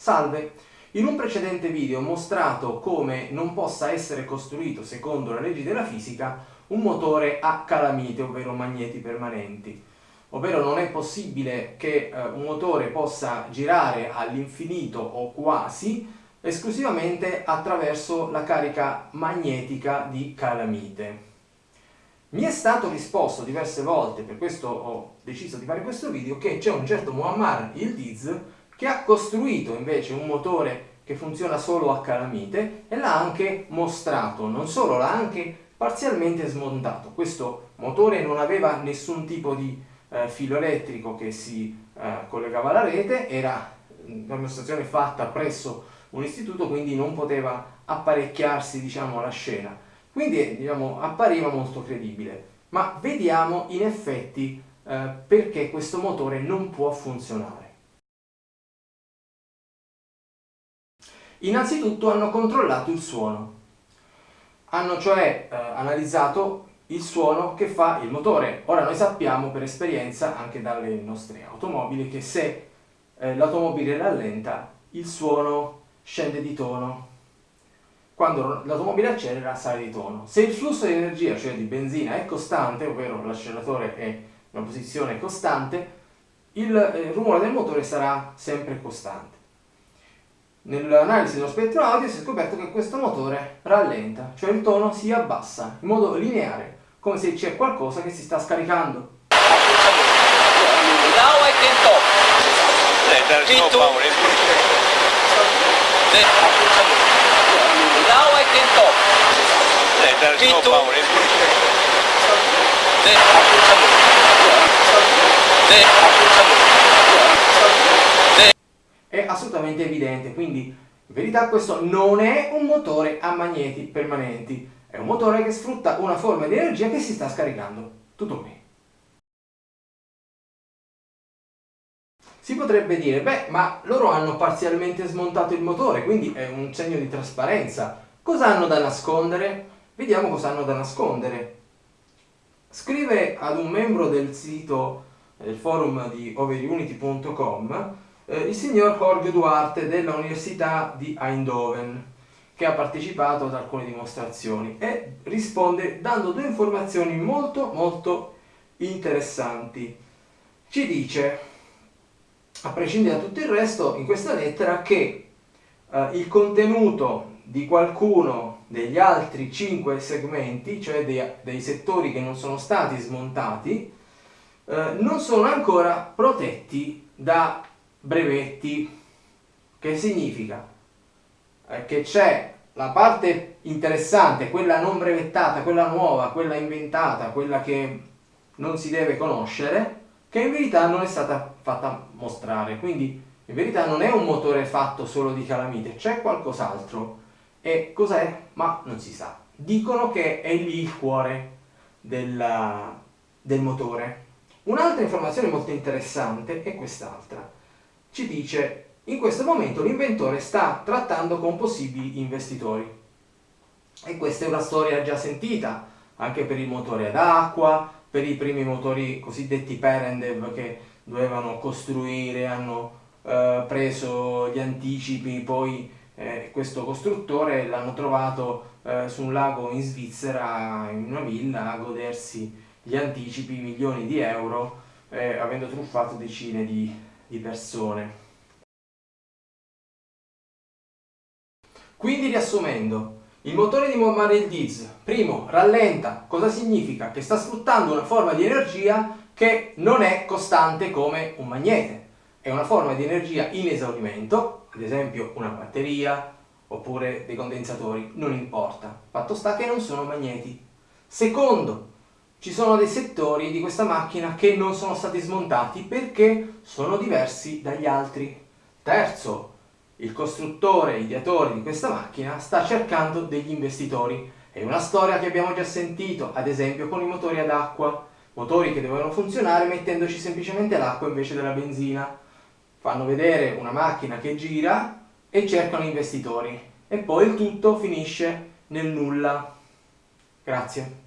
Salve! In un precedente video ho mostrato come non possa essere costruito, secondo le leggi della fisica, un motore a calamite, ovvero magneti permanenti. Ovvero non è possibile che eh, un motore possa girare all'infinito o quasi esclusivamente attraverso la carica magnetica di calamite. Mi è stato risposto diverse volte, per questo ho deciso di fare questo video, che c'è un certo Muammar Yildiz che ha costruito invece un motore che funziona solo a calamite e l'ha anche mostrato, non solo, l'ha anche parzialmente smontato. Questo motore non aveva nessun tipo di eh, filo elettrico che si eh, collegava alla rete, era una dimostrazione fatta presso un istituto, quindi non poteva apparecchiarsi diciamo, alla scena. Quindi diciamo, appariva molto credibile. Ma vediamo in effetti eh, perché questo motore non può funzionare. Innanzitutto hanno controllato il suono. Hanno cioè eh, analizzato il suono che fa il motore. Ora noi sappiamo per esperienza, anche dalle nostre automobili, che se eh, l'automobile rallenta, il suono scende di tono. Quando l'automobile accelera sale di tono. Se il flusso di energia, cioè di benzina, è costante, ovvero l'acceleratore è in una posizione costante, il eh, rumore del motore sarà sempre costante. Nell'analisi dello spettro audio si è scoperto che questo motore rallenta, cioè il tono si abbassa in modo lineare, come se c'è qualcosa che si sta scaricando. Now I can talk. Now I can talk. There's no power input. È assolutamente evidente, quindi in verità questo non è un motore a magneti permanenti, è un motore che sfrutta una forma di energia che si sta scaricando. Tutto qui. Si potrebbe dire, beh, ma loro hanno parzialmente smontato il motore, quindi è un segno di trasparenza. Cosa hanno da nascondere? Vediamo cosa hanno da nascondere. Scrive ad un membro del sito del forum di overunity.com eh, il signor Jorge Duarte della Università di Eindhoven che ha partecipato ad alcune dimostrazioni e risponde dando due informazioni molto molto interessanti. Ci dice, a prescindere da tutto il resto, in questa lettera che eh, il contenuto di qualcuno degli altri cinque segmenti, cioè dei, dei settori che non sono stati smontati, eh, non sono ancora protetti da brevetti. Che significa? Che c'è la parte interessante, quella non brevettata, quella nuova, quella inventata, quella che non si deve conoscere, che in verità non è stata fatta mostrare. Quindi in verità non è un motore fatto solo di calamite, c'è qualcos'altro. E cos'è? Ma non si sa. Dicono che è lì il cuore della, del motore. Un'altra informazione molto interessante è quest'altra. Ci dice in questo momento l'inventore sta trattando con possibili investitori. E questa è una storia già sentita, anche per il motore ad acqua, per i primi motori cosiddetti Perendev che dovevano costruire, hanno eh, preso gli anticipi, poi eh, questo costruttore l'hanno trovato eh, su un lago in Svizzera, in una villa, a godersi gli anticipi, milioni di euro, eh, avendo truffato decine di, di persone. Quindi riassumendo, il motore di Muammar el-Diz, primo, rallenta, cosa significa? Che sta sfruttando una forma di energia che non è costante come un magnete, è una forma di energia in esaurimento, ad esempio una batteria oppure dei condensatori, non importa, fatto sta che non sono magneti. Secondo, ci sono dei settori di questa macchina che non sono stati smontati perché sono diversi dagli altri. Terzo, il costruttore, ideatore di questa macchina sta cercando degli investitori. È una storia che abbiamo già sentito, ad esempio con i motori ad acqua, motori che dovevano funzionare mettendoci semplicemente l'acqua invece della benzina. Fanno vedere una macchina che gira e cercano investitori. E poi il tutto finisce nel nulla. Grazie.